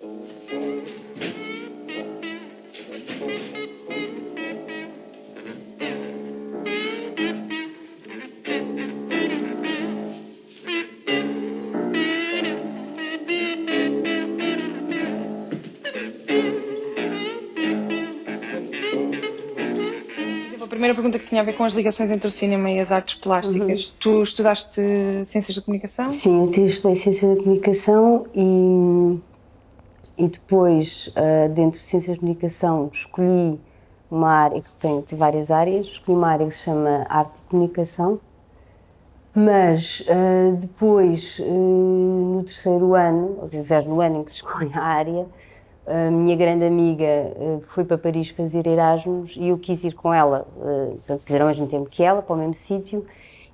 A primeira pergunta que tinha a ver com as ligações entre o cinema e as artes plásticas. Uhum. Tu estudaste Ciências da Comunicação? Sim, eu estudei Ciências da Comunicação e, e depois, uh, dentro de Ciências da Comunicação, escolhi uma área que tem, tem várias áreas. Escolhi uma área que se chama Arte e Comunicação, mas uh, depois, uh, no terceiro ano, ou seja, no ano em que se escolhe a área, a minha grande amiga uh, foi para Paris fazer Erasmus e eu quis ir com ela, uh, portanto, quis ir ao mesmo tempo que ela, para o mesmo sítio,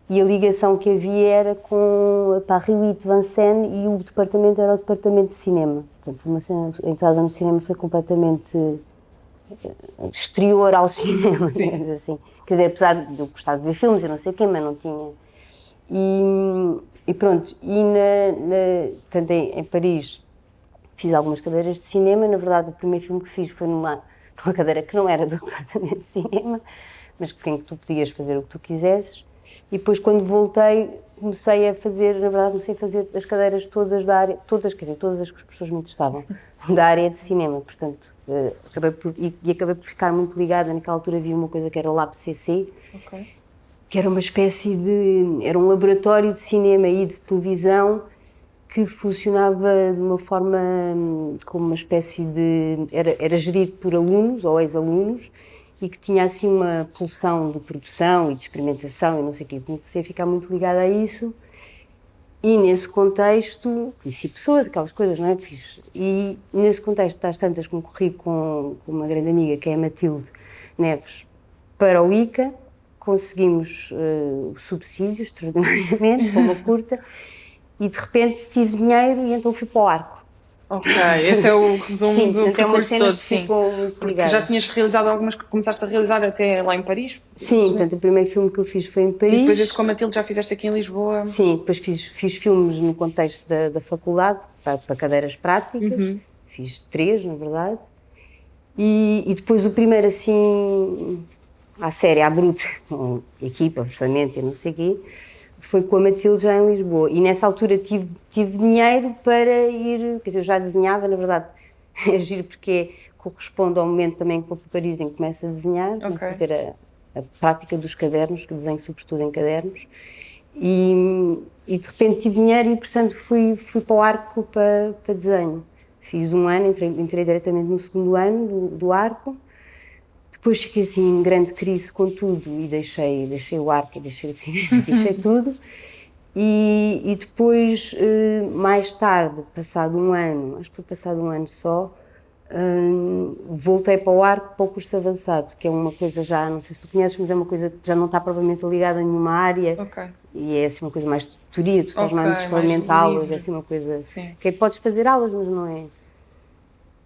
e a ligação que havia era com a Paris Vincennes e o departamento era o departamento de cinema. Portanto, a entrada no cinema foi completamente eh, exterior ao cinema, digamos assim. Quer dizer, apesar de eu gostar de ver filmes e não sei o quê, mas não tinha... E, e pronto, e na, na, portanto, em, em Paris fiz algumas cadeiras de cinema. Na verdade, o primeiro filme que fiz foi numa, numa cadeira que não era do departamento de cinema, mas em que tu podias fazer o que tu quisesses. E depois, quando voltei, comecei a fazer, na verdade, comecei a fazer as cadeiras todas da área, todas, quer dizer, todas as que as pessoas me interessavam, da área de cinema. Portanto, uh, acabei por, e, e, acabei por ficar muito ligada. Naquela altura havia uma coisa que era o Lab CC, okay. que era uma espécie de. era um laboratório de cinema e de televisão que funcionava de uma forma como uma espécie de. era, era gerido por alunos ou ex-alunos e que tinha assim uma pulsão de produção e de experimentação e não sei o quê. Comecei a ficar muito ligada a isso e nesse contexto conheci pessoas, aquelas coisas, não é? Fiz. E nesse contexto, das tantas, concorri com, com uma grande amiga que é a Matilde Neves para o ICA, conseguimos uh, subsídios extraordinariamente para uma curta e de repente tive dinheiro e então fui para o arco. Ok, esse é o resumo sim, do percurso todo, sim. Porque já tinhas realizado algumas que começaste a realizar até lá em Paris? Sim, portanto o primeiro filme que eu fiz foi em Paris. E depois esse com a Matilde já fizeste aqui em Lisboa? Sim, depois fiz, fiz filmes no contexto da, da faculdade, para, para cadeiras práticas, uhum. fiz três na verdade. E, e depois o primeiro assim, à série, à bruta, com equipa, orçamento e não sei o quê, foi com a Matilde já em Lisboa. E nessa altura tive, tive dinheiro para ir, quer dizer, eu já desenhava, na verdade, é giro porque corresponde ao momento também que vou para Paris em que começo a desenhar, okay. começo a ter a, a, prática dos cadernos, que desenho sobretudo em cadernos. E, e, de repente tive dinheiro e, portanto, fui, fui para o arco para, para desenho. Fiz um ano, entrei, entrei diretamente no segundo ano do, do arco depois fiquei assim em grande crise com tudo e deixei, deixei o arco, deixei o cinema, deixei tudo. E, e depois, eh, mais tarde, passado um ano, acho que foi passado um ano só, hum, voltei para o arco, para o curso avançado, que é uma coisa já, não sei se tu conheces, mas é uma coisa que já não está propriamente ligada a nenhuma área. Okay. E é assim uma coisa mais de tutoria, tu estás okay, mais experimentar aulas, é assim uma coisa... Sim. Que podes fazer aulas, mas não é...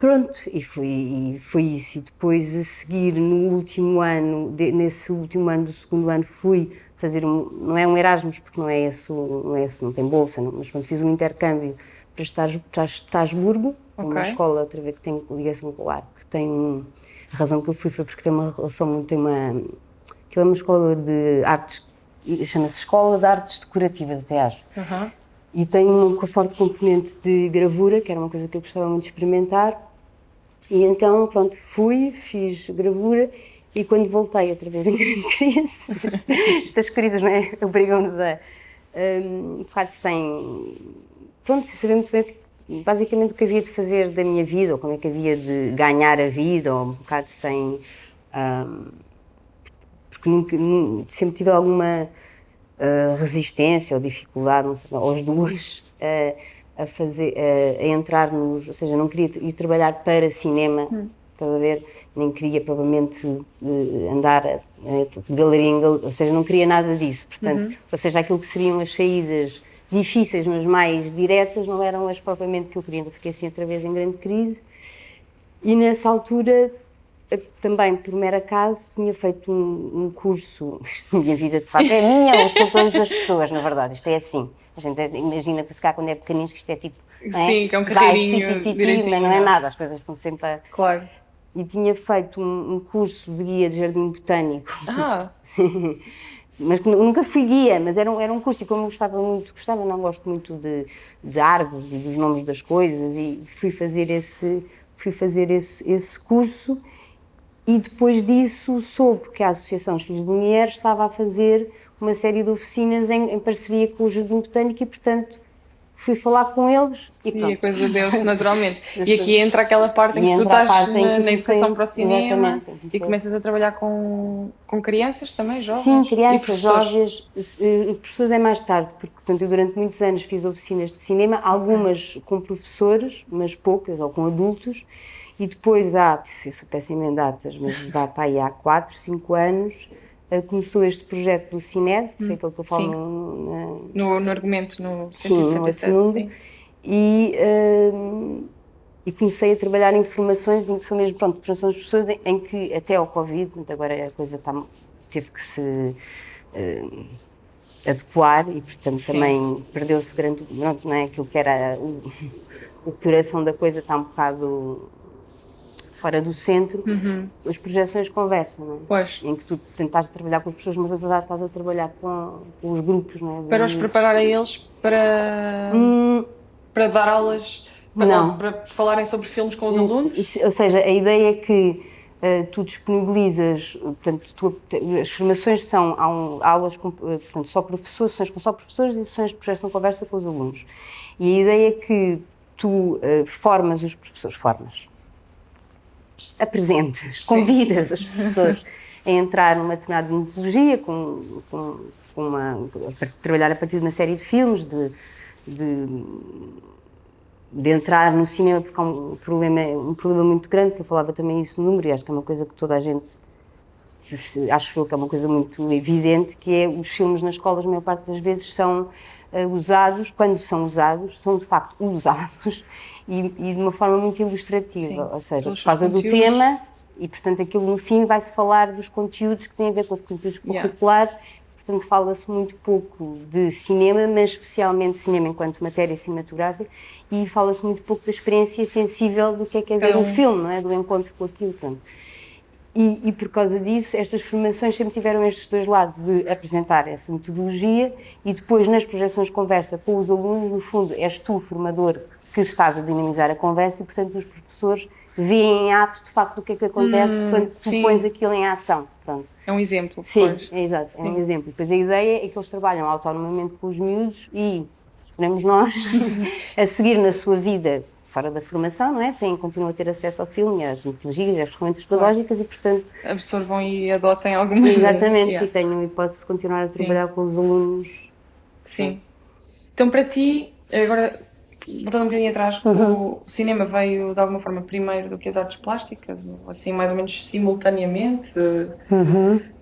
Pronto, e foi, e foi isso. E depois, a seguir, no último ano, de, nesse último ano do segundo ano, fui fazer um, não é um Erasmus, porque não é esse, não, é esse, não tem bolsa, não, mas pronto, fiz um intercâmbio para, Estrasburgo, okay. uma escola, outra vez, que tem ligação com o ar, que tem, um, a razão que eu fui foi porque tem uma relação, tem uma, aquilo é uma escola de artes, chama-se Escola de Artes Decorativas, até acho. Uhum. E tem uma forte componente de gravura, que era uma coisa que eu gostava muito de experimentar, e então, pronto, fui, fiz gravura e quando voltei outra vez em crise, estas crises, não é? Obrigam-nos a um, um bocado sem. Pronto, sem saber muito bem basicamente o que havia de fazer da minha vida, ou como é que havia de ganhar a vida, ou um bocado sem. Um, porque nunca, sempre tive alguma uh, resistência ou dificuldade, não sei, as duas. Uh, a fazer, a, a, entrar nos, ou seja, não queria ir trabalhar para cinema, hum. a ver, nem queria provavelmente uh, andar de galeria em galeria, ou seja, não queria nada disso, portanto, uhum. ou seja, aquilo que seriam as saídas difíceis, mas mais diretas, não eram as propriamente que eu queria, então fiquei assim outra vez em grande crise, e nessa altura também por mero acaso tinha feito um, um curso, isto minha vida de facto é minha ou de todas as pessoas, na verdade, isto é assim. A gente imagina que se cá quando é pequenino que isto é tipo é? Sim, que é um carreirinho mas não é não é? nada, as coisas estão sempre a... Claro. E tinha feito um, um curso de guia de jardim botânico. Ah, Sim. Mas nunca fui guia, mas era um, era um curso e como eu gostava muito, gostava, não gosto muito de, de árvores e dos nomes das coisas e fui fazer esse, fui fazer esse, esse curso e depois disso soube que a Associação X de Lumière estava a fazer uma série de oficinas em, em parceria com o Jardim Botânico e, portanto, fui falar com eles e e a pronto. coisa deu-se naturalmente. E aqui entra aquela parte em que tu estás na, que na educação para o cinema e começas a trabalhar com, com crianças também, jovens? Sim, crianças, jovens, eh, professores é mais tarde, porque portanto, eu durante muitos anos fiz oficinas de cinema, algumas com professores, mas poucas, ou com adultos, e depois há, eu sou péssima em datas, mas vá para aí há 4, 5 anos, eh, começou este projeto do Cined, que foi aquele que eu falo no- No, no argumento, no Sim, no 167, sim. e, hum, e comecei a trabalhar em formações em que são mesmo, pronto, formações de pessoas em, em que até ao Covid, agora a coisa está, teve que se hum, adequar e portanto Sim. também perdeu-se grande, pronto, não é? aquilo que era o, o coração da coisa está um bocado fora do centro, Uhum. as projeções conversam, não é? Pois, Em que tu tentas trabalhar com as pessoas, mas na verdade estás a trabalhar com, com os grupos, não é? Para os preparar a eles para, Hum, para dar aulas, para, Não. para falarem sobre filmes com os alunos? Isso- Ou seja, a ideia é que eh, tu disponibilizas, portanto, tu- as formações são há um- aulas com, eh, portanto, só professores, sessões com só professores e sessões de projeção conversa com os alunos. E a ideia é que tu eh, formas os professores, formas, apresentes, convidas os professores a entrar numa determinada metodologia, com, com, com uma, a trabalhar a partir de uma série de filmes, de, de de entrar no cinema porque há um problema, um problema muito grande, que eu falava também isso no número, e acho que é uma coisa que toda a gente, acho eu que é uma coisa muito evidente, que é os filmes nas escolas, a maior parte das vezes, são eh, usados, quando são usados, são de facto usados, e, e de uma forma muito ilustrativa, Sim, ou seja, por causa do tema, e portanto aquilo no fim vai-se falar dos conteúdos que têm a ver com os conteúdos Yeah. curriculares, Portanto, fala-se muito pouco de cinema, mas especialmente cinema enquanto matéria cinematográfica, e fala-se muito pouco da experiência sensível do que é que é ver um um. filme, não é? Do encontro com aquilo. Pronto. E, e por causa disso, estas formações sempre tiveram estes dois lados, de apresentar essa metodologia e depois nas projeções de conversa com os alunos, no fundo, és tu, formador, que estás a dinamizar a conversa e, portanto, os professores veem em ato, de facto, o que é que acontece quando tu pões aquilo em ação. Pronto. É um exemplo. Sim, pois. é exato, é um exemplo. Depois a ideia é que eles trabalham autonomamente com os miúdos e, esperemos nós, a seguir na sua vida fora da formação, não é? Têm, continuam a ter acesso ao filme, às metodologias, às ferramentas pedagógicas e, portanto, Absorvam e adotem algumas. exatamente, Yeah. e tenham a hipótese de continuar a Sim. trabalhar com os alunos. Sim. Então, para ti, agora, voltando um bocadinho atrás, o cinema veio de alguma forma primeiro do que as artes plásticas, assim, mais ou menos simultaneamente?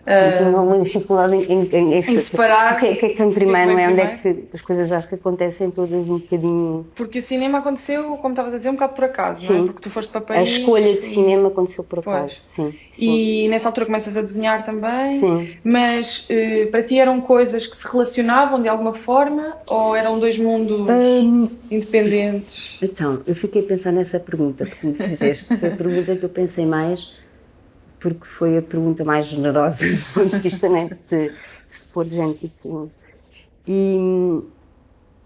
Não uma dificuldade em, em, em, Em separar. O que, é- que é que vem primeiro, não é? Onde é que as coisas acho que acontecem todas um bocadinho. Porque o cinema aconteceu, como estavas a dizer, um bocado por acaso, não é? Sim. Porque tu foste para A Paris. escolha de cinema aconteceu por acaso, Pois. sim. sim. E nessa altura começas a desenhar também. Sim. Mas eh, para ti eram coisas que se relacionavam de alguma forma ou eram dois mundos Hum. independentes? Então, eu fiquei a pensar nessa pergunta que tu me fizeste. Foi a pergunta que eu pensei mais, porque foi a pergunta mais generosa do ponto de vista né, de, de pôr gente. Tipo, e,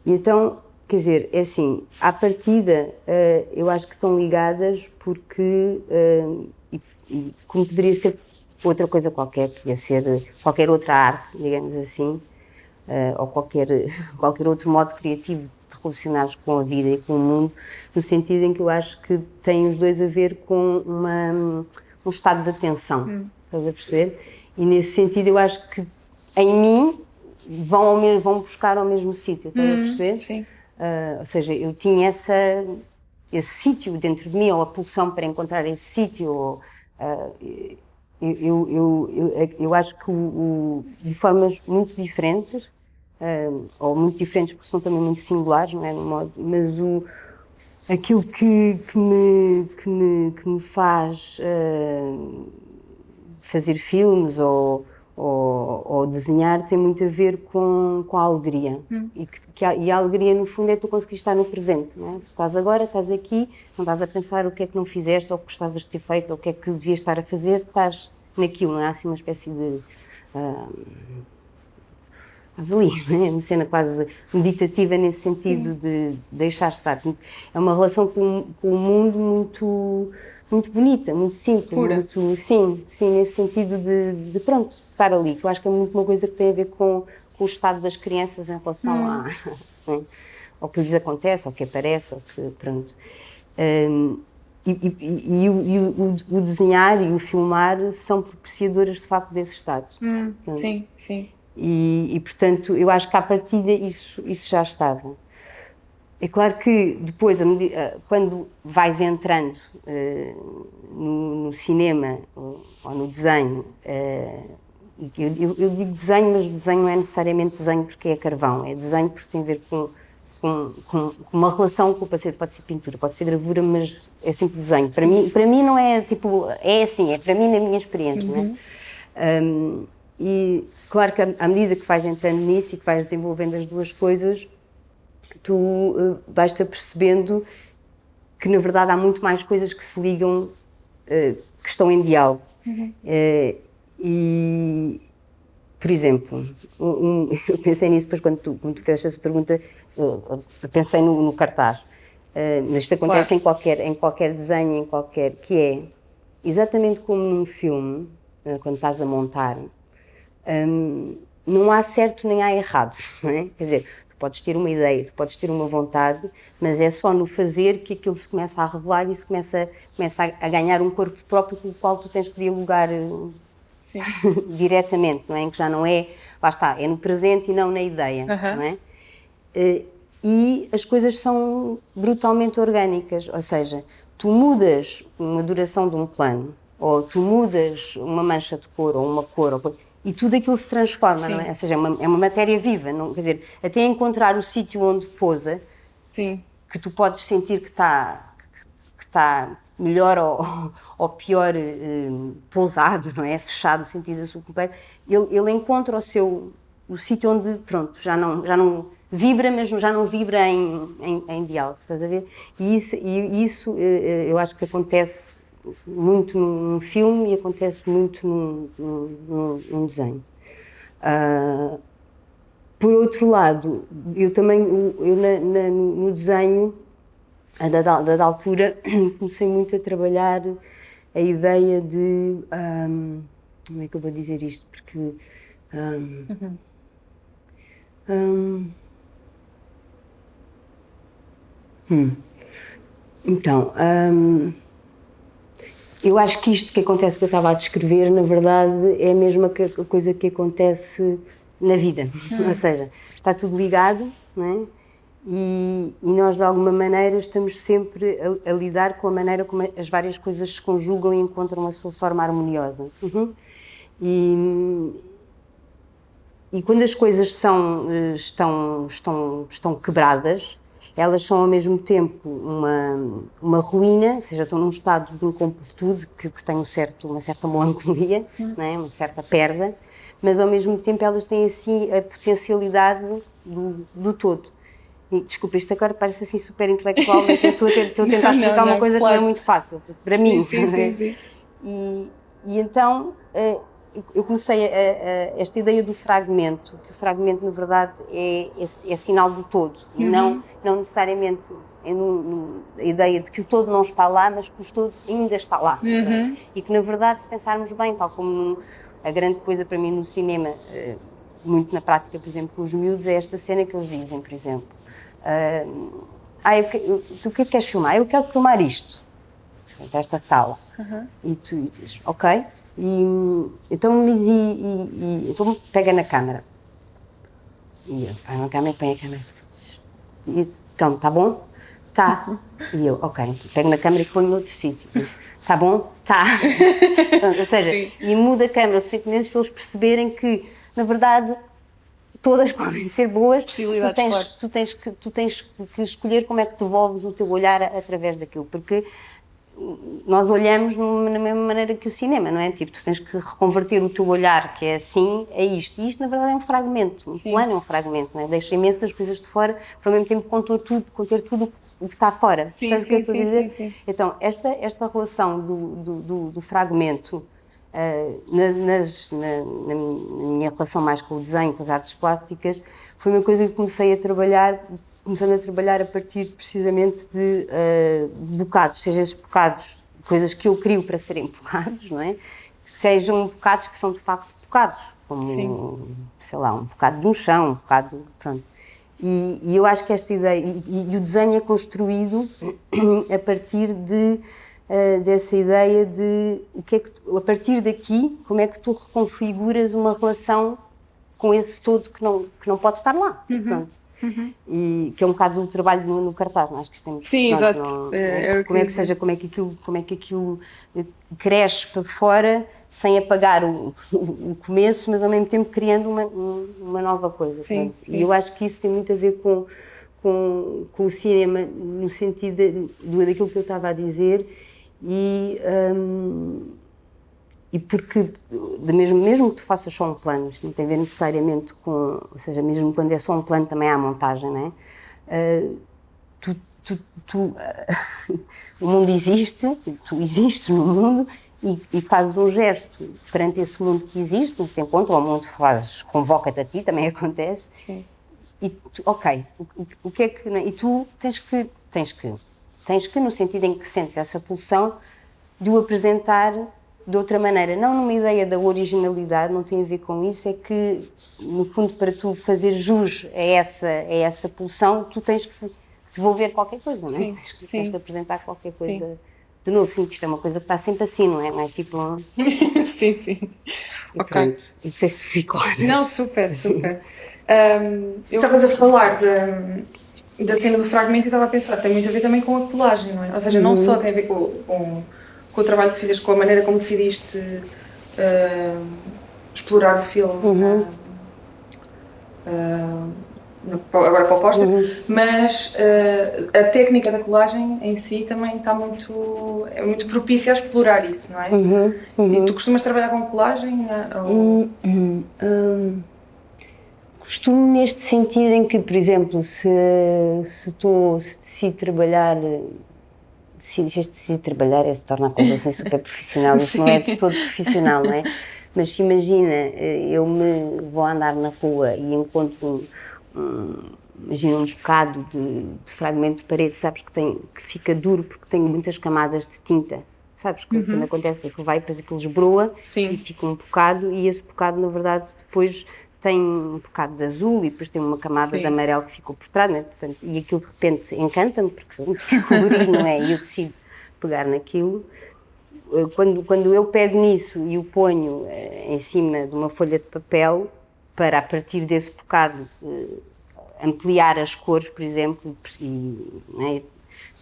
e então, quer dizer, é assim, à partida, eh, eu acho que estão ligadas porque, eh, e, e como poderia ser outra coisa qualquer, podia ser qualquer outra arte, digamos assim, eh, ou qualquer, qualquer outro modo criativo de relacionares com a vida e com o mundo, no sentido em que eu acho que têm os dois a ver com uma, um estado de atenção, estás a perceber? E nesse sentido eu acho que em mim vão, ao mesmo, vão buscar ao mesmo sítio, estás a perceber? Sim. Ah, ou seja, eu tinha essa, esse sítio dentro de mim, ou a pulsão para encontrar esse sítio. ou, ah, eu, eu, eu, eu, eu acho que o, o- de formas muito diferentes, ah, ou muito diferentes porque são também muito singulares, não é? No modo, mas o, aquilo que, que, me, que, me, que me faz ah, fazer filmes ou, ou, ou, desenhar tem muito a ver com, com a alegria. Hum. E, que, que a, e a alegria, no fundo, é tu conseguir estar no presente. Não é? Tu estás agora, estás aqui, não estás a pensar o que é que não fizeste, ou o que gostavas de ter feito, ou o que é que devias estar a fazer, estás naquilo, não é? Assim uma espécie de. Uh, estás ali, é? Uma cena quase meditativa nesse sentido Sim. de deixar estar. É uma relação com, com o mundo muito muito bonita, muito simples, Pura. muito sim, sim, nesse sentido de, de, pronto, estar ali, que eu acho que é muito uma coisa que tem a ver com, com o estado das crianças em relação hum. a, ao que lhes acontece, ao que aparece, ao que, pronto. Um, e, e, e, e o, o, desenhar e o filmar são propiciadoras de facto desse estado. Hum, sim, sim. E, portanto, eu acho que à partida isso, isso já estava. É claro que depois, quando vais entrando uh, no, no, cinema ou, ou, no desenho, uh, eu, eu, eu, digo desenho, mas desenho não é necessariamente desenho porque é carvão, é desenho porque tem a ver com, com, com, com uma relação com o parceiro, pode ser pintura, pode ser gravura, mas é sempre desenho. Para mim, para mim não é tipo, é assim, é para mim na minha experiência, uhum. não é? Um, e claro que à medida que vais entrando nisso e que vais desenvolvendo as duas coisas, tu uh, vais-te apercebendo que na verdade há muito mais coisas que se ligam, uh, que estão em diálogo. Uhum. Uh, e, por exemplo, um, eu pensei nisso depois quando tu, quando tu fizeste essa pergunta, pensei no, no cartaz. mas isto acontece claro. em, qualquer, em qualquer desenho, em qualquer. que é exatamente como num filme, quando estás a montar, um, não há certo nem há errado. Não é? Quer dizer, Tu podes ter uma ideia, tu podes ter uma vontade, mas é só no fazer que aquilo se começa a revelar e se começa, começa a, a ganhar um corpo próprio com o qual tu tens que dialogar diretamente, não é? Em que já não é, lá está, é no presente e não na ideia, não é? Eh, e as coisas são brutalmente orgânicas, ou seja, tu mudas uma duração de um plano, ou tu mudas uma mancha de cor, ou uma cor, ou e tudo aquilo se transforma, Sim. não é? Ou seja, é uma, é uma matéria viva, não, quer dizer, até encontrar o sítio onde pousa, Sim. que tu podes sentir que está que está melhor ou, ou pior eh, pousado, não é? Fechado, o sentido da sua completo, ele, ele encontra o seu o sítio onde, pronto, já não, já não vibra, mas já não vibra em, em, em diálogo, estás a ver? E isso, e isso eh, eh, eu acho que acontece muito num filme e acontece muito num, num, num desenho. Uh, por outro lado, eu também, eu na, na, no desenho, a da, da, altura, comecei muito a trabalhar a ideia de. Um, como é que eu vou dizer isto? Porque. Um, uhum. um, hum. Então. Eu acho que isto que acontece que eu estava a descrever, na verdade, é a mesma coisa que acontece na vida. Hum. Ou seja, está tudo ligado, não é? E, e, nós, de alguma maneira, estamos sempre a, a, lidar com a maneira como as várias coisas se conjugam e encontram a sua forma harmoniosa. Uhum. E, e quando as coisas são, eh, estão, estão, estão quebradas, elas são ao mesmo tempo uma, uma ruína, ou seja, estão num estado de incompletude que, que tem um certo, uma certa melancolia, hum. é? uma certa perda, mas ao mesmo tempo elas têm assim a potencialidade do, do todo. E, desculpa, isto agora parece assim super intelectual, mas eu estou a, estou a tentar explicar não, uma coisa claro. que não é muito fácil, para mim. Sim, sim, sim, E, e então eh, eu comecei a, a, esta ideia do fragmento, que o fragmento, na verdade, é, é, é sinal do todo, uhum. não, não necessariamente é no, no, a ideia de que o todo não está lá, mas que o todo ainda está lá. Uhum. E que, na verdade, se pensarmos bem, tal como a grande coisa para mim no cinema, eh, muito na prática, por exemplo, com os miúdos, é esta cena que eles dizem, por exemplo. Uh, ah, eu, eu, tu o que é que queres filmar? Eu quero filmar isto, esta sala. Uhum. E tu e dizes, ok, e, então, mas e, e, e, então pega na câmara. E eu, vai na câmara põe a câmara. E, então, tá bom? Tá. E eu, ok, então pego na câmara e ponho noutro sítio. Tá bom? Tá. Então, ou seja, Sim. e muda a câmara suficientemente para eles perceberem que, na verdade, todas podem ser boas. Tu tens, tu tens, que, tu tens que escolher como é que devolves o teu olhar através daquilo. Porque nós olhamos na mesma maneira que o cinema, não é? Tipo, tu tens que reconverter o teu olhar, que é assim, a isto. E isto, na verdade, é um fragmento. Um Sim. plano é um fragmento, não é? Deixa imensas coisas de fora, para ao mesmo tempo conter tudo, conter tudo o que está fora. Sim, Sabes o que eu estou a dizer? Sim, então, esta, esta relação do, do, do, do fragmento Uh, na, nas, na, na, minha relação mais com o desenho, com as artes plásticas, foi uma coisa que comecei a trabalhar, começando a trabalhar a partir precisamente de uh, bocados, seja esses bocados, coisas que eu crio para serem bocados, não é? Sejam bocados que são de facto bocados, como, Sim. sei lá, um bocado de um chão, um bocado, pronto. E, e eu acho que esta ideia, e, e o desenho é construído a partir de uh, dessa ideia de o que é que tu, a partir daqui como é que tu reconfiguras uma relação com esse todo que não que não pode estar lá uhum. pronto Uhum. E que é um bocado do trabalho no, no cartaz, não é? acho que temos Sim, pronto, exato. Não, é, é, como é que seja, como é que aquilo, como é que aquilo eh, cresce para fora sem apagar o, o começo, mas ao mesmo tempo criando uma, uma nova coisa. Sim, sim. E eu acho que isso tem muito a ver com, com, com o cinema, no sentido de, daquilo que eu estava a dizer, e, um, e porque, de mesmo, mesmo que tu faças só um plano, isto não tem a ver necessariamente com, ou seja, mesmo quando é só um plano também há montagem, não é? Uh, tu, tu, tu uh, o mundo existe, tu existes no mundo e, e, fazes um gesto perante esse mundo que existe, nesse encontro, ou o mundo fazes, convoca-te a ti, também acontece. Sim. E tu, ok, o, o, que é que. E tu tens que, tens que Tens que, no sentido em que sentes essa pulsão, de o apresentar de outra maneira. Não numa ideia da originalidade, não tem a ver com isso, é que, no fundo, para tu fazer jus a essa, a essa pulsão, tu tens que devolver qualquer coisa, não é? Sim, tens, que, sim. tens que apresentar qualquer coisa. Sim. De novo, sim, que isto é uma coisa que está sempre assim, não é? Não é tipo. Um... sim, sim. E ok. Pronto, não sei se ficou. Não, super, super. Um, eu... Estavas a falar de, da cena do fragmento, eu estava a pensar, tem muito a ver também com a colagem, não é? Ou seja, não uhum. só tem a ver com, com, com, o trabalho que fizeste, com a maneira como decidiste uh, explorar o filme. Uhum. Uh, agora para o póster, uhum. mas uh, a técnica da colagem em si também está muito, é muito propícia a explorar isso, não é? Uhum. Uhum. E tu costumas trabalhar com colagem? Ou... Hum, hum, hum. Costumo neste sentido em que, por exemplo, se, se, tô, se decido trabalhar se decidir trabalhar, é se torna a coisa assim super profissional, isso não é de todo profissional, não é? Mas se imagina, eu me vou andar na rua e encontro um, um imagina um bocado de, de, fragmento de parede, sabes que, tem, que fica duro porque tem muitas camadas de tinta, sabes? Uhum. Quando acontece que vai, depois aquilo esbroa Sim. e fica um bocado, e esse bocado, na verdade, depois tem um bocado de azul e depois tem uma camada Sim. de amarelo que ficou por trás, né? Portanto, e aquilo de repente encanta-me, porque é colorido, não é? E eu decido pegar naquilo. Eh, quando, quando eu pego nisso e o ponho eh, em cima de uma folha de papel, para a partir desse bocado eh, ampliar as cores, por exemplo, e, é?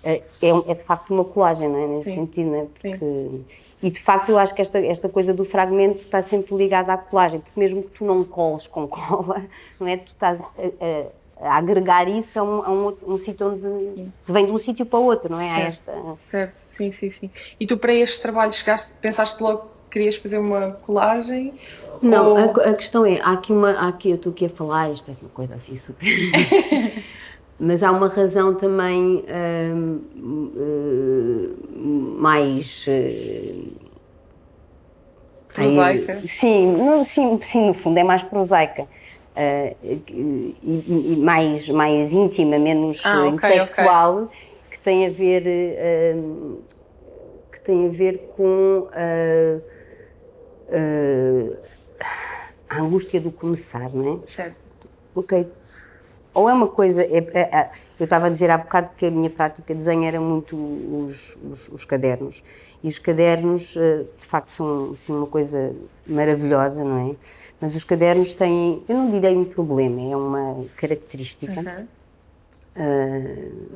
É, é, de facto uma colagem, não é? Nesse Sim. sentido, não é? Porque Sim. E de facto eu acho que esta, esta coisa do fragmento está sempre ligada à colagem, porque mesmo que tu não coles com cola, não é? Tu estás a, a, a agregar isso a um, a um, um sítio onde vem de um sítio para o outro, não é? Certo, esta... certo, sim, sim, sim. E tu para este trabalho chegaste, pensaste logo que querias fazer uma colagem? Não, ou... a, a, questão é, há aqui uma, há aqui, eu estou aqui a falar, isto parece uma coisa assim super... mas há uma razão também hum, hum, mais hum, prosaica. sim, no, sim, sim, no fundo é mais prosaica. Uh, e, e, mais, mais íntima, menos ah, okay, intelectual, okay. que tem a ver uh, que tem a ver com uh, a angústia do começar, não é? Certo. Ok, ou é uma coisa. É, é, é, eu estava a dizer há bocado que a minha prática de desenho era muito os, os, os cadernos. E os cadernos, eh, de facto, são assim, uma coisa maravilhosa, não é? Mas os cadernos têm, eu não direi um problema, é uma característica. Uhum. Uh,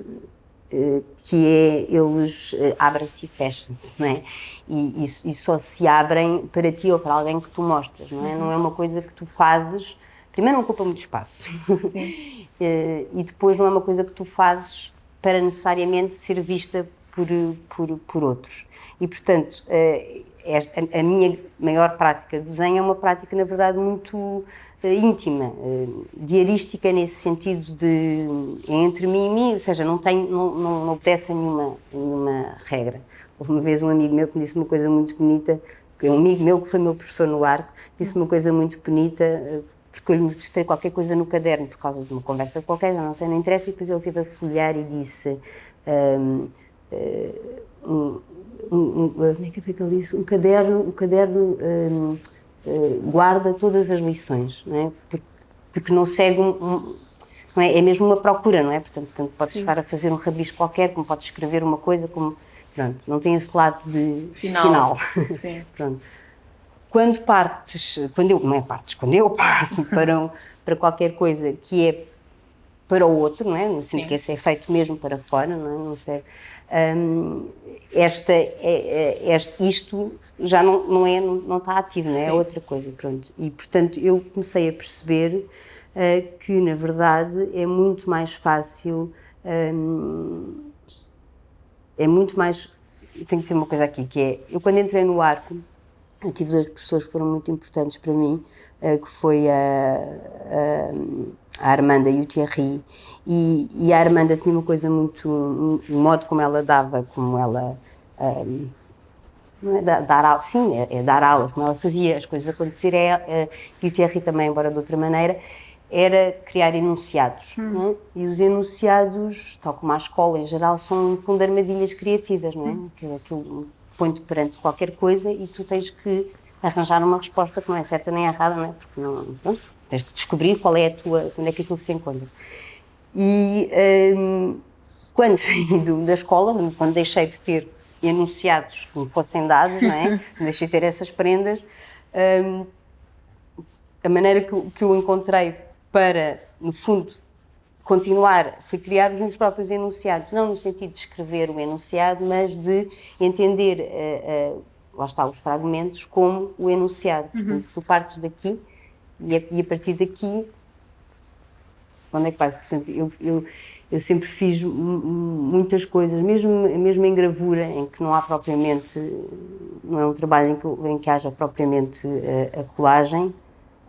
que é eles abrem-se e fecham-se, não é? E, e, e, só se abrem para ti ou para alguém que tu mostras, não é? Uhum. Não é uma coisa que tu fazes primeiro não ocupa muito espaço e depois não é uma coisa que tu fazes para necessariamente ser vista por, por, por outros. E, portanto, uh, a, a, minha maior prática de desenho é uma prática, na verdade, muito uh, íntima, diarística nesse sentido de entre mim e mim, ou seja, não, tem, não, não, não obedece a nenhuma, nenhuma regra. Houve uma vez um amigo meu que me disse uma coisa muito bonita, um amigo meu que foi meu professor no arco, disse uma coisa muito bonita, eh, porque eu lhe mostrei qualquer coisa no caderno por causa de uma conversa qualquer, já não sei, não interessa, e depois ele teve a folhear e disse. Um, um, um, como é que foi que ele disse? Um caderno, um caderno um, uh, guarda todas as lições, não é? Porque, porque não segue um, não é? é mesmo uma procura, não é? Portanto, tanto podes Sim. estar a fazer um rabisco qualquer, como podes escrever uma coisa, como pronto, não tem esse lado de final. final. Sim. pronto. Quando partes, quando eu, não é partes, quando eu parto para, para qualquer coisa que é para o outro, não é? No sentido que esse é feito mesmo para fora, não é? Não serve um, esta, é, é, isto já não, não, é, não, não está ativo, não é? é outra coisa, pronto. E, portanto, eu comecei a perceber uh, que, na verdade, é muito mais fácil, um, é muito mais, tem que ser uma coisa aqui, que é, eu quando entrei no arco, eu tive duas pessoas que foram muito importantes para mim, uh, que foi a, a, a, Armanda e o Thierry, e, e, a Armanda tinha uma coisa muito, o modo como ela dava, como ela... Um, não é dar, aulas, sim, é, é, dar aulas, como ela fazia as coisas acontecer, é, é, e o Thierry também, embora de outra maneira, era criar enunciados. Hum. É? E os enunciados, tal como a escola em geral, são, no fundo, armadilhas criativas, não é? Hum. Aquilo, aquilo põe-te perante qualquer coisa e tu tens que arranjar uma resposta que não é certa nem errada, não é? Porque não, tens de descobrir qual é a tua, onde é que aquilo se encontra. E hum, quando saí do, da escola, quando deixei de ter enunciados que me fossem dados, não é? deixei de ter essas prendas, hum, a maneira que, que eu encontrei para, no fundo, continuar, foi criar os meus próprios enunciados, não no sentido de escrever o enunciado, mas de entender, uh, uh, lá está, os fragmentos como o enunciado. Uhum. Portanto, tu partes daqui e a, e a, partir daqui, onde é que vais? Portanto, eu, eu, eu sempre fiz muitas coisas, mesmo, mesmo em gravura, em que não há propriamente, não é um trabalho em que, em que haja propriamente a, a colagem,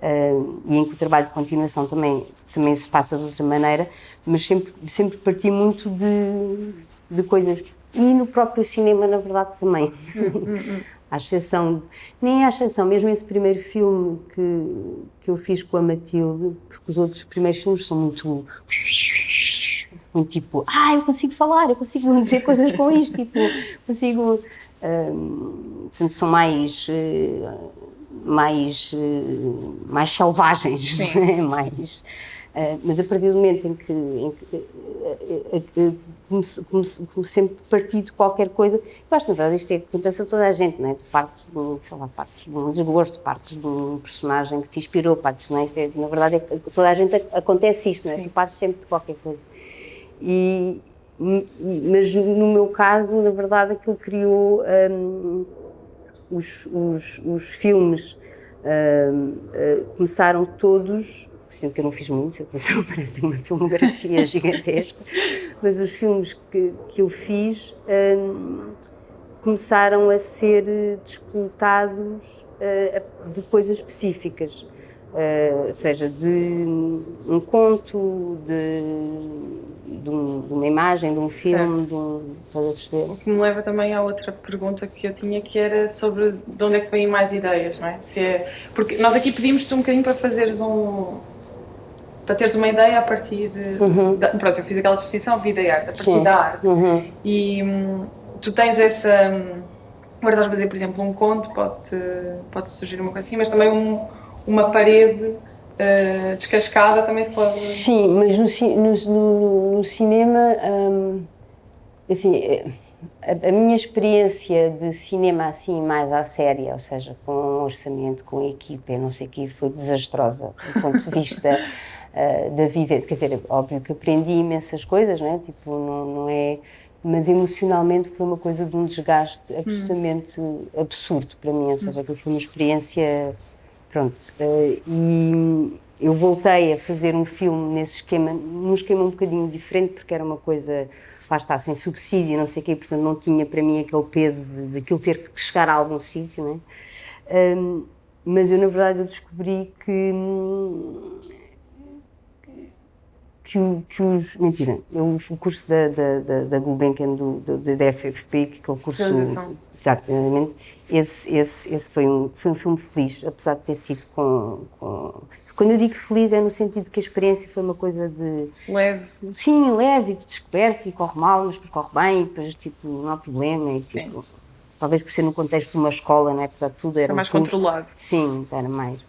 Uh, e em que o trabalho de continuação também, também se passa de outra maneira, mas sempre, sempre parti muito de, de coisas. E no próprio cinema, na verdade, também. à exceção, nem à exceção, mesmo esse primeiro filme que, que eu fiz com a Matilde, porque os outros primeiros filmes são muito. Um tipo, ah, eu consigo falar, eu consigo dizer coisas com isto, tipo, consigo. Um, portanto, são mais. Uh, mais, eh, mais selvagens, né? mais, uh, mas a partir do momento em que, em que uh, uh, como, como, sempre partir de qualquer coisa, eu acho que na verdade isto é, acontece a toda a gente, não é? partes de, sei lá, partes de um desgosto, partes de um personagem que te inspirou, partes, não é? é na verdade é, toda a gente acontece isto, não é? Tu partes sempre de qualquer coisa. E, mas no meu caso, na verdade, aquilo criou um, os, os, os filmes uh, uh, começaram todos, sendo que eu não fiz muitos, atenção, parece uma filmografia gigantesca, mas os filmes que, que eu fiz um, começaram a ser despoltados uh, de coisas específicas. Uh, ou seja, de um conto, de, de, um, de uma imagem, de um filme, certo. de um. O que me leva também à outra pergunta que eu tinha, que era sobre de onde é que vêm mais ideias, não é? Se é porque nós aqui pedimos-te um bocadinho para fazeres um. para teres uma ideia a partir. Uhum. da, pronto, eu fiz aquela distinção vida e arte, a partir Sim. da arte. Uhum. E hum, tu tens essa. Hum, agora estás a dizer, por exemplo, um conto, pode, pode surgir uma coisa assim, mas também um uma parede uh, descascada também te pode... Sim, mas no, no, no, cinema, um, assim, eh, a, a, minha experiência de cinema assim mais à séria, ou seja, com um orçamento, com equipa, não sei o que, foi desastrosa do ponto de vista uh, da vivência. Quer dizer, óbvio que aprendi imensas coisas, não é? Tipo, não, não é mas emocionalmente foi uma coisa de um desgaste hum. absolutamente hum. absurdo para mim, ou seja, que foi uma experiência Pronto, uh, e eu voltei a fazer um filme nesse esquema, num esquema um bocadinho diferente, porque era uma coisa lá está, sem subsídio, não sei o quê, portanto não tinha para mim aquele peso de, aquilo ter que chegar a algum sítio, não é? Um, mas eu, na verdade, eu descobri que que, que os. Mentira, eu, o curso da, da, da, da Gulbenkian, do, do, da FFP, que aquele curso. Exatamente. Esse, esse, esse foi, um, foi um filme feliz, apesar de ter sido com, com. Quando eu digo feliz é no sentido que a experiência foi uma coisa de. Leve. Sim, leve, de descoberto e corre mal, mas depois corre bem, e depois tipo, não há problema. E, tipo, talvez por ser no contexto de uma escola, né, apesar de tudo, era. Era mais um curso, controlado. Sim, era mais.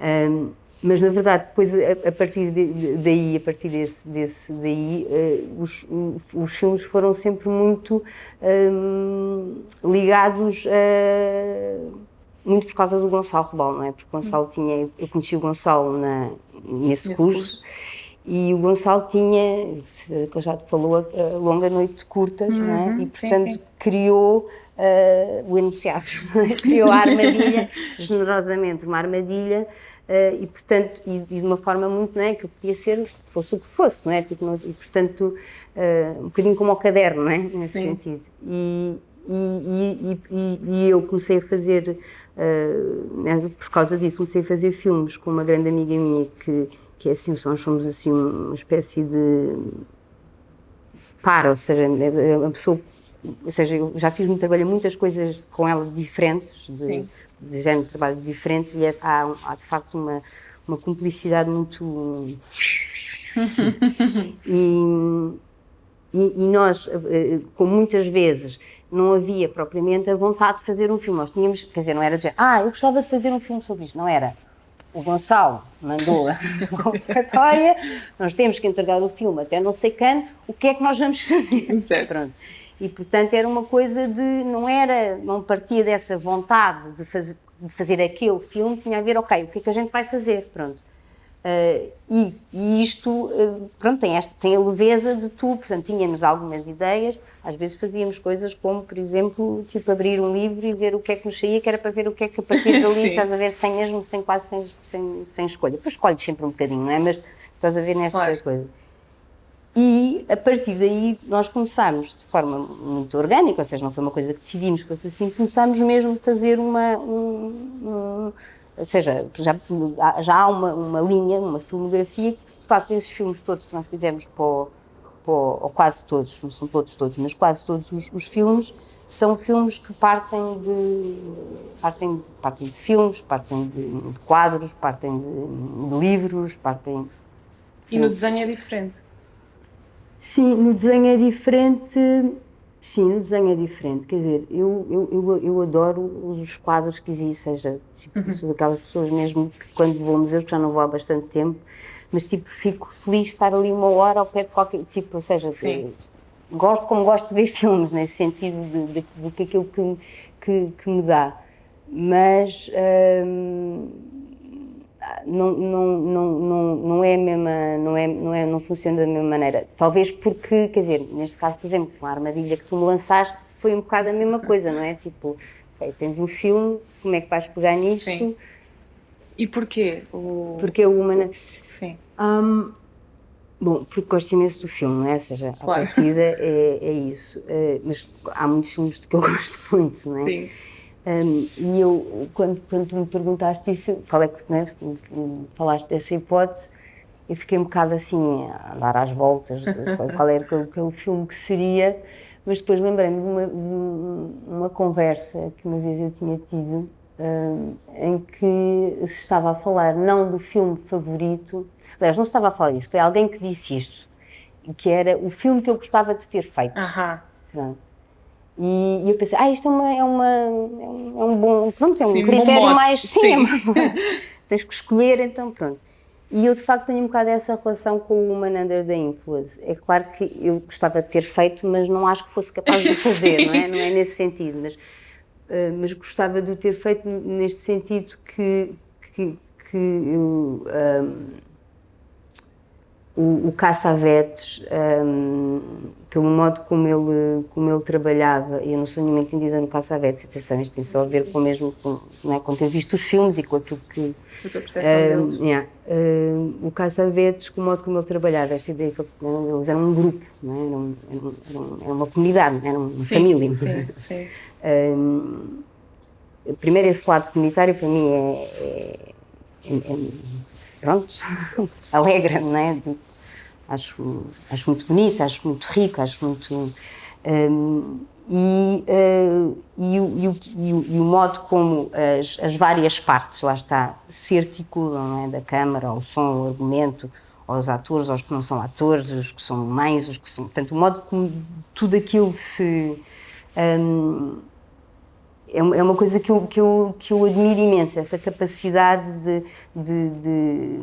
Um, mas na verdade depois a, a partir de, daí a partir desse, desse daí uh, os, os filmes foram sempre muito um, ligados a, muito por causa do Gonçalo Rebal, não é? Porque Gonçalo tinha eu conheci o Gonçalo na, nesse, nesse curso, curso, e o Gonçalo tinha que já te falou a, longa noite de curtas, uhum, não é? Uhum. E portanto sim, sim. criou uh, o enunciado, criou a armadilha generosamente uma armadilha Uh, e portanto, e, e, de uma forma muito, não é, que eu podia ser, fosse o que fosse, não é, tipo, e portanto, uh, um bocadinho como ao caderno, não é, nesse Sim. sentido. E, e, e, eu comecei a fazer, uh, por causa disso, comecei a fazer filmes com uma grande amiga minha que, que é assim, nós somos assim uma espécie de para, ou seja, é uma pessoa ou seja, eu já fiz muito trabalho, muitas coisas com ela diferentes, de, Sim de género de trabalhos diferentes e é, há, há, de facto uma, uma cumplicidade muito. e, e, e, nós, eh, como muitas vezes não havia propriamente a vontade de fazer um filme, nós tínhamos, quer dizer, não era dizer, ah, eu gostava de fazer um filme sobre isto, não era. O Gonçalo mandou a convocatória, nós temos que entregar o filme até não sei quando, o que é que nós vamos fazer? Certo. Pronto. E, portanto, era uma coisa de. Não era. Não partia dessa vontade de fazer, de fazer aquele filme, tinha a ver, ok, o que é que a gente vai fazer? Pronto. Uh, e, e, isto, uh, pronto, tem, esta, tem a leveza de tu, portanto, tínhamos algumas ideias, às vezes fazíamos coisas como, por exemplo, tipo, abrir um livro e ver o que é que nos saía, que era para ver o que é que a partir dali estás a ver, sem mesmo, sem quase, sem, sem, sem escolha. Depois escolhes sempre um bocadinho, não é? Mas estás a ver nesta claro. coisa. A partir daí nós começámos de forma muito orgânica, ou seja, não foi uma coisa que decidimos que fosse assim, começámos mesmo a fazer uma. Um, um, ou seja, já, já há uma, uma linha, uma filmografia que, de facto, esses filmes todos que nós fizemos para o, para o, ou quase todos, não são todos todos, mas quase todos os, os filmes, são filmes que partem de, partem de, partem de filmes, partem de, de quadros, partem de, de livros, partem. E no desenho é diferente? Sim, no desenho é diferente. Sim, no desenho é diferente. Quer dizer, eu, eu, eu, eu adoro os quadros que existem, seja, tipo, uhum. sou daquelas pessoas mesmo que quando vou ao museu, que já não vou há bastante tempo, mas tipo, fico feliz de estar ali uma hora ao pé de qualquer. Tipo, ou seja, gosto como gosto de ver filmes, nesse sentido de, de, de, de aquilo que, que, que me dá. Mas. Hum, não, não, não, não, não é a mesma, não, é, não, é, não funciona da mesma maneira. Talvez porque, quer dizer, neste caso, por exemplo, com a armadilha que tu me lançaste, foi um bocado a mesma coisa, não é? Tipo, okay, tens um filme, como é que vais pegar nisto? Sim. E porquê? O... Porque o Humana... Sim. Um, bom, porque gosto imenso do filme, não é? Ou seja, a claro. partida é, é isso. Uh, mas há muitos filmes de que eu gosto muito, não é? Sim. Um, e eu, quando, quando me perguntaste isso, qual é que, né, falaste dessa hipótese, eu fiquei um bocado assim, a dar às voltas, qual era aquele, aquele filme que seria, mas depois lembrei-me de uma, de uma conversa que uma vez eu tinha tido, um, em que se estava a falar não do filme favorito, aliás, não se estava a falar isso, foi alguém que disse isto, que era o filme que eu gostava de ter feito. Aham. Pronto. E, e eu pensei, ah, isto é, uma, é, uma, é um bom, pronto, é um sim, critério um mais, sim, sim. tens que escolher, então pronto. E eu de facto tenho um bocado essa relação com o Human Under the Influence. É claro que eu gostava de ter feito, mas não acho que fosse capaz de fazer, não é? Não é nesse sentido, mas, uh, mas gostava de o ter feito neste sentido que, que, que eu. Um, o, o Caçavetes, um, pelo modo como ele, como ele trabalhava, e eu não sou nenhuma entendida no Caçavetes, atenção, isto tem só a ver com mesmo com, não é, com ter visto os filmes e com aquilo que. A tua percepção um, deles. Yeah, um, o Caçavetes, com o modo como ele trabalhava, esta ideia que eles eram um grupo, não é? eram, eram, eram, era uma comunidade, era uma sim, família. Sim, sim. Um, primeiro, esse lado comunitário para mim é, é, é, é pronto, alegra, não é? Acho, acho muito bonito, acho muito rico, acho muito. Um, e, uh, e, o, e, o, e, o, modo como as, as, várias partes, lá está, se articulam, é? da câmara, ao som, ao argumento, aos atores, aos que não são atores, os que são mães, os que são. Portanto, o modo como tudo aquilo se. Um, é, é uma coisa que eu, que, eu, que eu admiro imenso, essa capacidade de, de, de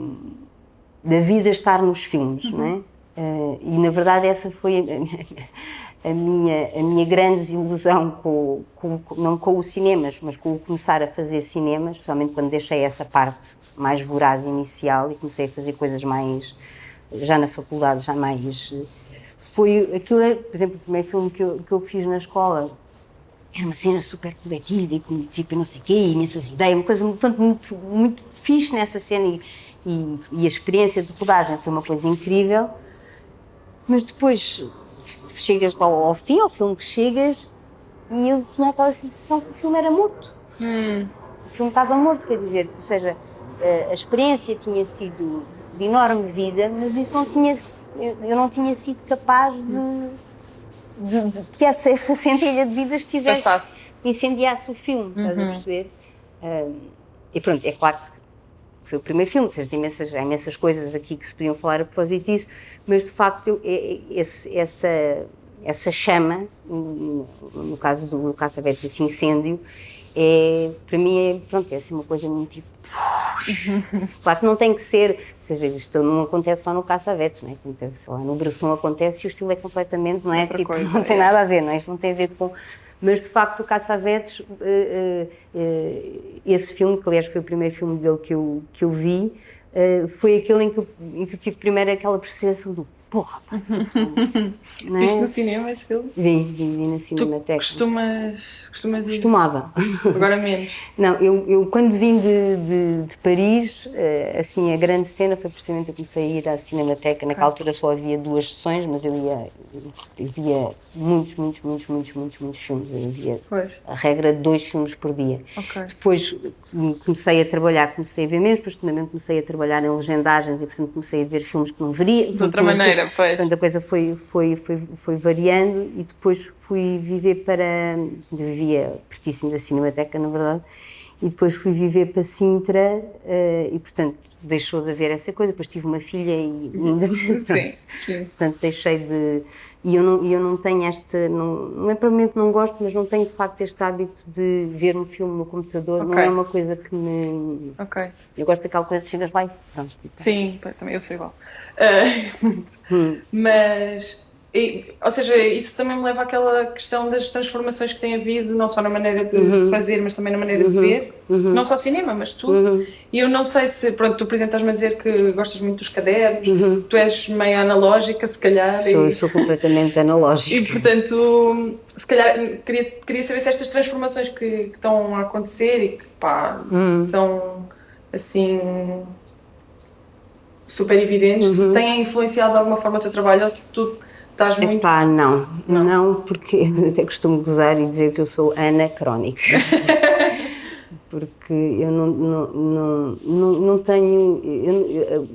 da vida estar nos filmes, uhum. não é? Uh, e na verdade essa foi a, a, minha, a minha grande desilusão, com, com, não com os cinemas, mas com o começar a fazer cinemas, especialmente quando deixei essa parte mais voraz inicial e comecei a fazer coisas mais, já na faculdade, já mais... Foi aquilo, por exemplo, o primeiro filme que eu, que eu fiz na escola, era uma cena super coletiva e com tipo não sei o quê, imensas ideias, uma coisa muito, muito, muito fixe nessa cena e, e, e, a experiência de rodagem foi uma coisa incrível, mas depois chegas ao, ao fim, ao filme que chegas, e eu tinha aquela sensação que o filme era morto. Hum. O filme estava morto, quer dizer, ou seja, a experiência tinha sido de enorme vida, mas isso não tinha, eu não tinha sido capaz de de, de, que essa, essa centelha de vida estivesse, Passasse. incendiasse o filme, uhum. estás a uhum. perceber? Um, e pronto, é claro que foi o primeiro filme, seja, imensas, há imensas coisas aqui que se podiam falar a propósito disso, mas de facto eu, é, é, esse, essa, essa chama, no caso do Caçavetes, esse incêndio, é, para mim é, pronto, é assim uma coisa muito tipo. claro que não tem que ser, ou seja, isto não acontece só no caça-vetes, não é? Acontece lá no Brasson acontece e o estilo é completamente, não é? tipo, coisa, não tem é. nada a ver, não é? Isto não tem a ver com. Mas de facto, o Caça-Vetes, uh, uh, uh, esse filme, que aliás foi o primeiro filme dele que eu, que eu vi, foi aquele em que, eu, em que eu tive primeiro aquela percepção do porra, pá, tipo, é? Viste no cinema esse filme? Vi, vi, vi na Cinemateca. costumas, costumas ir? Costumava. Agora menos? Não, eu, eu quando vim de, de, de, Paris, eh, assim, a grande cena foi precisamente eu comecei a ir à Cinemateca, naquela ah. altura só havia duas sessões, mas eu ia, eu via muitos, muitos, muitos, muitos, muitos, muitos filmes, eu via pois. a regra de dois filmes por dia. Okay. Depois comecei a trabalhar, comecei a ver menos, depois também comecei a trabalhar em legendagens e portanto comecei a ver filmes que não veria. De outra maneira pois. Portanto, a coisa foi, foi, foi, foi variando e depois fui viver para. Vivia pertíssimo da Cinemateca, na verdade, e depois fui viver para Sintra uh, e, portanto, deixou de haver essa coisa. Depois tive uma filha e. sim, sim. Portanto, deixei de. E eu não, eu não tenho esta. Não, não é provavelmente não gosto, mas não tenho de facto este hábito de ver um filme no computador. Okay. Não é uma coisa que me. Ok. Eu gosto daquela coisa chegas lá e pronto. Tipo. Sim, também eu sou igual. Uh, mas, e, ou seja, isso também me leva àquela questão das transformações que tem havido, não só na maneira de uhum. fazer, mas também na maneira uhum. de ver, uhum. não só cinema, mas tudo. Uhum. E eu não sei se, pronto, tu, por exemplo, estás-me a dizer que gostas muito dos cadernos, uhum. tu és meio analógica, se calhar. Sou, e... sou completamente analógica. E, portanto, se calhar, queria, queria saber se estas transformações que, que estão a acontecer e que, pá, hum. são, assim super evidentes, uhum. têm influenciado de alguma forma o teu trabalho ou se tu estás muito... Epá, não, não, não porque eu até costumo gozar e dizer que eu sou anacrónica. porque eu não, não, não, não, não tenho... Eu,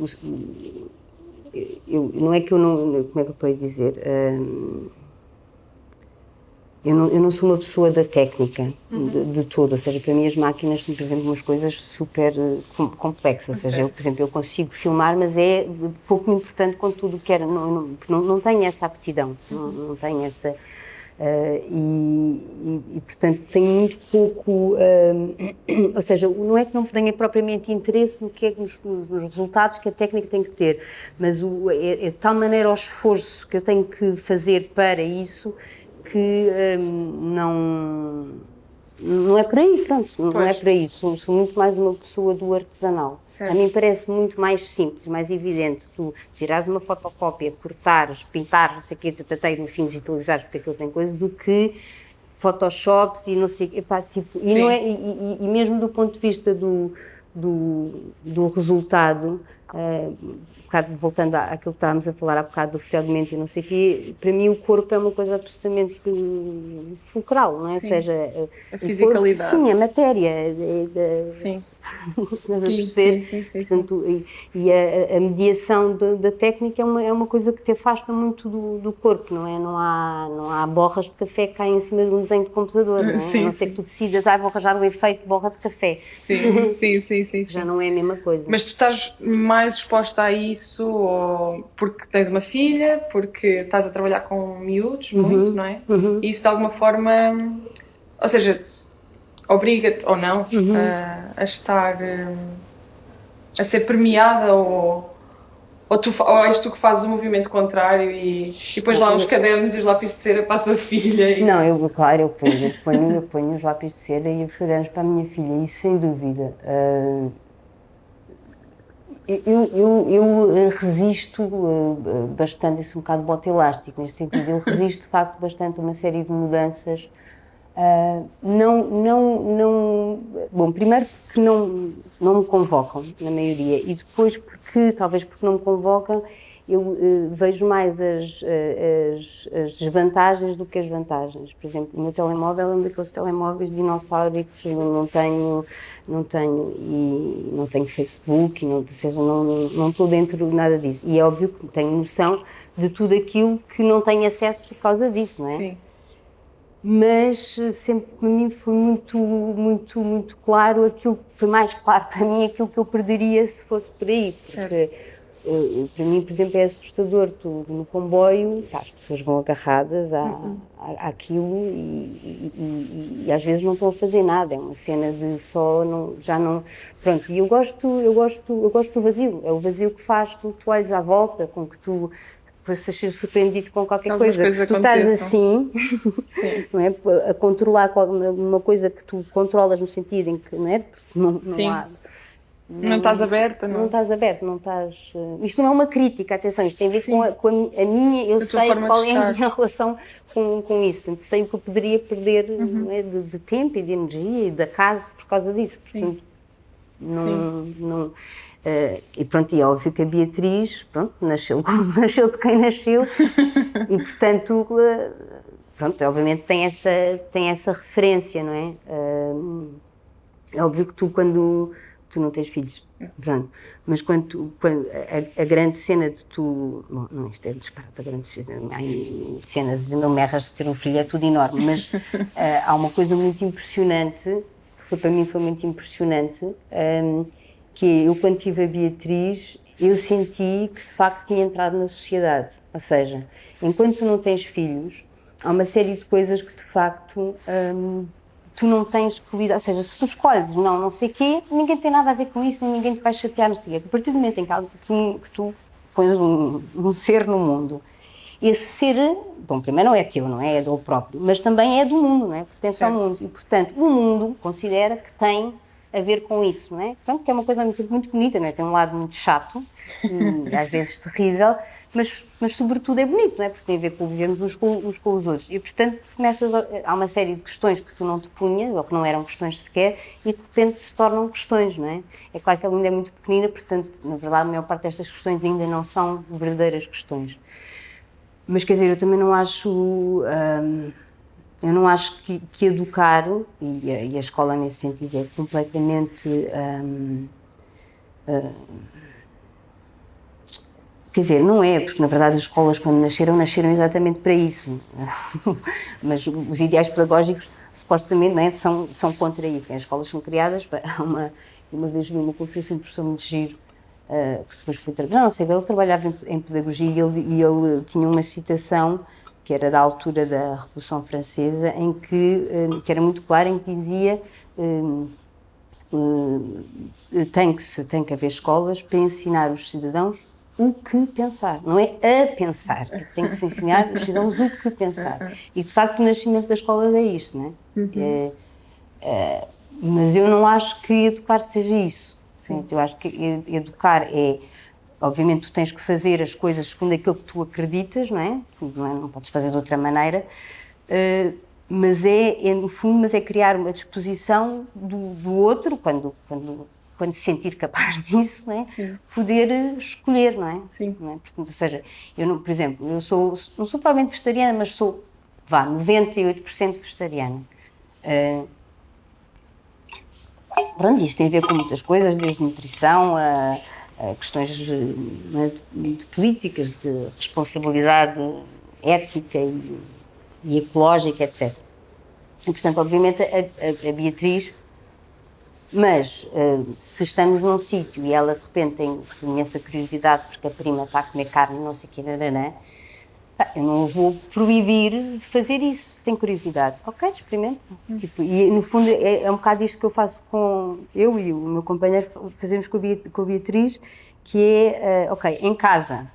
eu, eu, não é que eu não... Como é que eu posso dizer? Um, eu não, eu não sou uma pessoa da técnica uhum. de, de todo, ou seja, para mim as máquinas são, por exemplo, umas coisas super eh, complexas, ou seja, eu, por exemplo, eu consigo filmar, mas é pouco importante com tudo que era, não, não, não tenho essa aptidão, uhum. não, não tenho essa... Uh, e, e, e, portanto, tenho muito pouco, uh, ou seja, não é que não tenha propriamente interesse no que é, nos, nos resultados que a técnica tem que ter, mas o, é, é de tal maneira o esforço que eu tenho que fazer para isso que hum, não não é por aí, pronto, pois. não é por aí. Sou, sou, muito mais uma pessoa do artesanal. Certo. A mim parece muito mais simples, mais evidente tu tirares uma fotocópia, cortares, pintares, não sei o quê, tratei no fim digitalizares, porque aquilo tem coisa, do que photoshops e não sei epá, tipo, e, não é, e, e, e mesmo do ponto de vista do, do, do resultado, uh, bocado, voltando àquilo que estávamos a falar há bocado do fragmento e não sei o quê, para mim o corpo é uma coisa absolutamente fulcral, não é? Sim. Ou seja, a fisicalidade. Corpo, sim, a matéria. É, sim. Estás a perceber? Sim, sim, sim, Portanto, e, e a, a, mediação da, da, técnica é uma, é uma coisa que te afasta muito do, do, corpo, não é? Não há, não há borras de café que caem em cima de um desenho de computador, não é? Sim, a não ser que tu decidas, ah, vou arranjar o efeito de borra de café. Sim, sim, sim, sim. Já não é a mesma coisa. Mas tu estás mais exposta a isso porque tens uma filha, porque estás a trabalhar com miúdos uhum. muito, não é? Uhum. E isso de alguma forma, ou seja, obriga-te ou não uhum. a, a, estar a ser premiada ou ou, tu, ou és tu que fazes o movimento contrário e, e depois lá os cadernos e os lápis de cera para a tua filha? E... Não, eu, claro, eu ponho, eu ponho, eu ponho os lápis de cera e os cadernos para a minha filha, isso sem dúvida. Uh, eu, eu, eu, eh, resisto uh, bastante, isso é um bocado bote elástico neste sentido, eu resisto de facto bastante a uma série de mudanças. Não, não, não. Bom, primeiro que não, não me convocam, na maioria, e depois porque, talvez porque não me convocam, eu uh, vejo mais as, as, as, desvantagens do que as vantagens. Por exemplo, o meu telemóvel é um daqueles telemóveis dinossáricos, eu não tenho, não tenho, e não tenho Facebook, não, ou seja, não, não estou dentro de nada disso. E é óbvio que tenho noção de tudo aquilo que não tenho acesso por causa disso, não é? Sim. Mas eh, sempre para mim foi muito, muito, muito claro aquilo, foi mais claro para mim aquilo que eu perderia se fosse por aí. Porque certo para mim, por exemplo, é assustador. Tu no comboio, as pessoas vão agarradas à, uhum. à, àquilo e, e, e, às vezes não estão a fazer nada. É uma cena de só, não, já não. Pronto, e eu gosto, eu, gosto, eu gosto do vazio. É o vazio que faz com que tu olhes à volta, com que tu depois sejas surpreendido com qualquer Algumas coisa. Se tu estás assim, não é? a controlar uma coisa que tu controlas no sentido em que não é? Porque não, não há não, não estás aberta, não? Não estás aberta, não estás. Uh, isto não é uma crítica, atenção, isto tem a ver com a, com a, minha. Eu a sei qual é a minha relação com, com isso. Portanto, sei o que eu poderia perder uhum. é, de, de, tempo e de energia e da casa por causa disso. Portanto, Sim. não. Sim. não uh, e pronto, e é óbvio que a Beatriz, pronto, nasceu nasceu de quem nasceu e, portanto, uh, pronto, obviamente tem essa, tem essa referência, não é? é óbvio que tu, quando tu não tens filhos, pronto. Mas quando, tu, quando a, a, grande cena de tu, bom, não, isto é disparate, a grande há cenas de não me erras de ser um filho, é tudo enorme, mas uh, há uma coisa muito impressionante, que foi, para mim foi muito impressionante, um, ehm, que é, eu quando tive a Beatriz, eu senti que de facto tinha entrado na sociedade, ou seja, enquanto tu não tens filhos, há uma série de coisas que de facto... Um, ehm, tu não tens lidar, ou seja, se tu escolhes não, não sei o quê, ninguém tem nada a ver com isso, nem ninguém te vai chatear, não sei o quê. A partir do momento em que, que, que tu pões um, um, ser no mundo, esse ser, bom, primeiro não é teu, não é? É dele próprio, mas também é do mundo, não é? Pertence certo. ao mundo. E, portanto, o mundo considera que tem a ver com isso, não é? Portanto, que é uma coisa muito, muito bonita, não é? Tem um lado muito chato, e às vezes terrível, mas, mas sobretudo é bonito, não é? Porque tem a ver com vivermos uns com, uns com os outros. E, portanto, começas a, há uma série de questões que tu não te punhas, ou que não eram questões sequer, e de repente se tornam questões, não é? É claro que ela ainda é muito pequenina, portanto, na verdade, a maior parte destas questões ainda não são verdadeiras questões. Mas, quer dizer, eu também não acho... Hum, eu não acho que, que educar, e a, e a, escola nesse sentido é completamente... Hum, hum, Quer dizer, não é, porque na verdade as escolas quando nasceram, nasceram exatamente para isso. Mas os ideais pedagógicos supostamente né, são, são contra isso. As escolas são criadas para uma... Uma vez vi uma conferência um professor muito giro, uh, que depois foi trabalhar, não sei, ele trabalhava em, em pedagogia e ele, e ele tinha uma citação que era da altura da Revolução Francesa, em que, uh, que era muito clara, em que dizia uh, tem, que se, tem que haver escolas para ensinar os cidadãos o que pensar, não é a pensar. Tem que se ensinar os cidadãos o que pensar. E de facto o nascimento das escolas é isto, não é? Uhum. é Uh, mas eu não acho que educar seja isso. Sim. Eu acho que educar é obviamente tu tens que fazer as coisas segundo aquilo que tu acreditas, não é? Não, é? não podes fazer de outra maneira, uh, mas é, é, no fundo, mas é criar uma disposição do, do outro, quando, quando, quando se sentir capaz disso, não é? Sim. Poder escolher, não é? Sim. Não é? Portanto, ou seja, eu, não, por exemplo, eu sou, não sou provavelmente vegetariana, mas sou, vá, 98% vegetariana. Uh, pronto, isto tem a ver com muitas coisas, desde nutrição a questões de, de, de, políticas, de responsabilidade ética e, e ecológica, etc. E, portanto, obviamente, a, a, Beatriz, mas uh, se estamos num sítio e ela de repente tem imensa curiosidade porque a prima está a comer carne, não sei o que, nananã, eu não vou proibir fazer isso. Tem curiosidade. Ok, experimenta. Tipo, e no fundo é, é, um bocado isto que eu faço com eu e o meu companheiro fazemos com a Beatriz, que é, uh, ok, em casa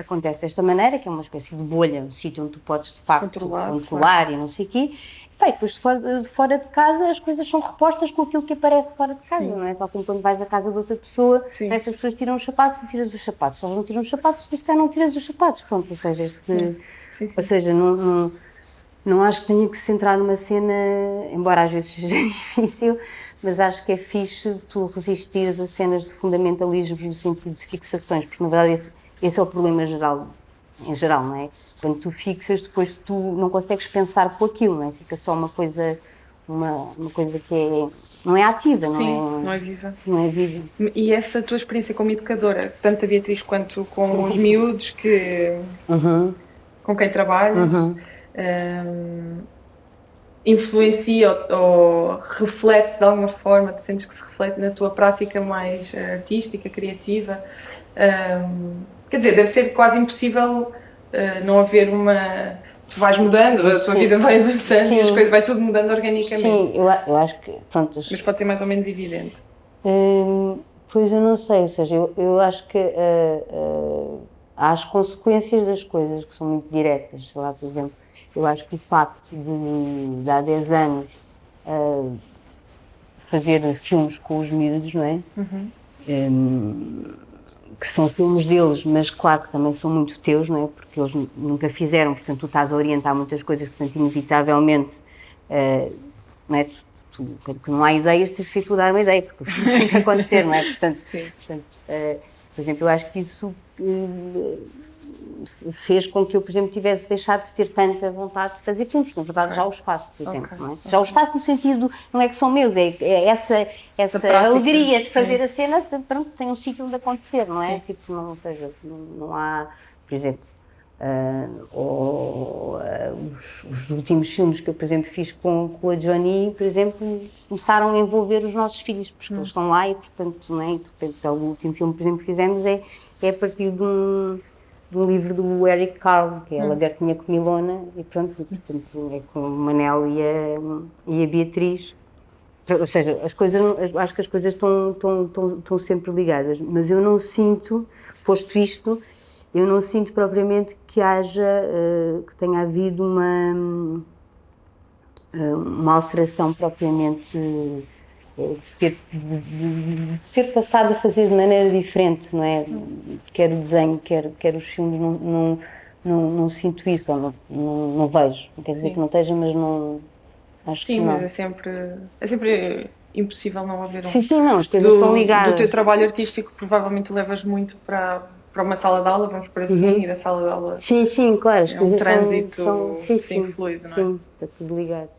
acontece desta maneira, que é uma espécie de bolha, um sítio onde tu podes de facto controlar, controlar e não sei o quê. Bem, depois de fora, de fora, de casa as coisas são repostas com aquilo que aparece fora de casa, Sim. não é? Tal como quando vais à casa de outra pessoa, essas pessoas tiram os sapatos, e tiras os sapatos. Se elas não tiram os sapatos, tu se calhar não tiras os sapatos. Pronto, ou seja, este, Sim. Sim, ou seja não, não, não acho que tenha que se centrar numa cena, embora às vezes seja difícil, mas acho que é fixe tu resistires a cenas de fundamentalismo no sentido de fixações, porque na verdade esse, é o problema geral em geral, não é? Quando tu fixas, depois tu não consegues pensar com aquilo, não é? Fica só uma coisa, uma, uma coisa que é, não é ativa, não Sim, é? não é viva. Não é viva. E essa tua experiência como educadora, tanto a Beatriz quanto com os miúdos que, uhum. com quem trabalhas, uhum. um, influencia ou, ou reflete de alguma forma, te sentes que se reflete na tua prática mais artística, criativa? Um, Quer dizer, deve ser quase impossível uh, não haver uma. Tu vais mudando, a tua Sim. vida vai avançando Sim. e as coisas vai tudo mudando organicamente. Sim, eu, eu acho que. Pronto, Mas pode ser mais ou menos evidente. Hum, pois eu não sei, ou seja, eu, eu acho que uh, uh, há as consequências das coisas que são muito diretas. Sei lá, por exemplo, eu acho que o facto de, de há 10 anos uh, fazer filmes com os miúdos, não é? Uhum. Um, que são filmes deles, mas claro que também são muito teus, não é? Porque eles nunca fizeram, portanto tu estás a orientar muitas coisas, portanto inevitavelmente, uh, não é? Tu, tu, que não há ideias, tens de ser tu dar uma ideia, porque o filme tem que acontecer, não é? Portanto, portanto uh, por exemplo, eu acho que isso uh, fez com que eu, por exemplo, tivesse deixado de ter tanta vontade de fazer filmes. Na verdade, já os faço, por exemplo. Okay. É? Já os faço no sentido, não é que são meus, é, é essa, essa alegria de fazer a cena, pronto, tem um sítio onde acontecer, não é? Sim. Tipo, não, ou seja, não, não há, por exemplo, Uh, ou uh, os, os, últimos filmes que eu, por exemplo, fiz com, com a Johnny, por exemplo, começaram a envolver os nossos filhos, porque hum. eles estão lá e, portanto, não é? de repente, o último filme, por exemplo, que fizemos é, é a partir de um, um livro do Eric Carle, que é A Lagartinha Comilona, e pronto, portanto, é com o Manel e a, e a Beatriz. Ou seja, as coisas, acho que as coisas estão, estão, estão, estão sempre ligadas, mas eu não sinto, posto isto, eu não sinto propriamente que haja, uh, que tenha havido uma, uh, uma alteração propriamente ser, ser passado a fazer de maneira diferente, não é? Quer o desenho, quer, quer os filmes, não, não, não, não sinto isso, ou não, não, não vejo. Não quer dizer Sim. que não esteja, mas não. Acho sim, que não. mas é sempre, é sempre impossível não haver um. Sim, sim, não, as coisas do, estão ligadas. Do teu trabalho artístico, provavelmente levas muito para, para uma sala de aula, vamos por assim, uhum. e da sala de aula. Sim, sim, claro, as é coisas um trânsito são, sim, sim, fluido, não é? Sim, está tudo ligado.